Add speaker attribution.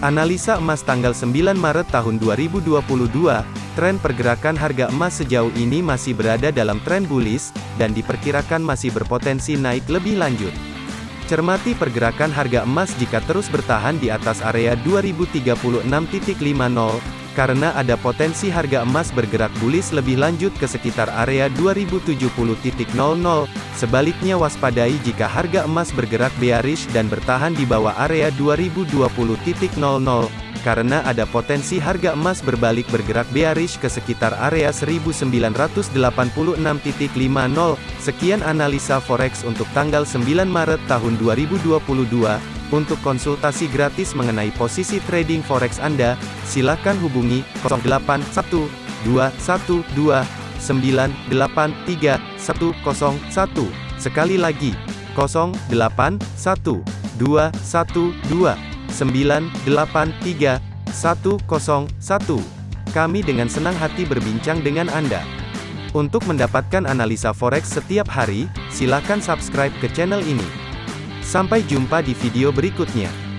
Speaker 1: Analisa emas tanggal 9 Maret tahun 2022, tren pergerakan harga emas sejauh ini masih berada dalam tren bullish, dan diperkirakan masih berpotensi naik lebih lanjut. Cermati pergerakan harga emas jika terus bertahan di atas area 2036.50, karena ada potensi harga emas bergerak bullish lebih lanjut ke sekitar area 2070.00. Sebaliknya waspadai jika harga emas bergerak bearish dan bertahan di bawah area 2020.00 karena ada potensi harga emas berbalik bergerak bearish ke sekitar area 1986.50. Sekian analisa forex untuk tanggal 9 Maret tahun 2022. Untuk konsultasi gratis mengenai posisi trading forex Anda, silakan hubungi 081212983101. Sekali lagi, 081212983101. Kami dengan senang hati berbincang dengan Anda. Untuk mendapatkan analisa forex setiap hari, silakan subscribe ke channel ini. Sampai jumpa di video berikutnya.